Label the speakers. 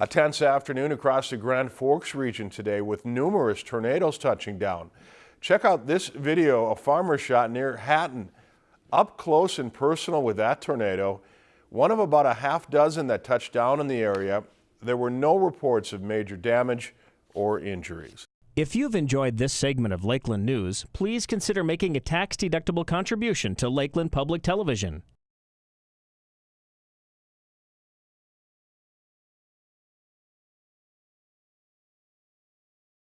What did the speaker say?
Speaker 1: A tense afternoon across the Grand Forks region today with numerous tornadoes touching down. Check out this video a farmer shot near Hatton. Up close and personal with that tornado, one of about a half dozen that touched down in the area. There were no reports of major damage or injuries.
Speaker 2: If you've enjoyed this segment of Lakeland News, please consider making a tax-deductible contribution to Lakeland Public Television.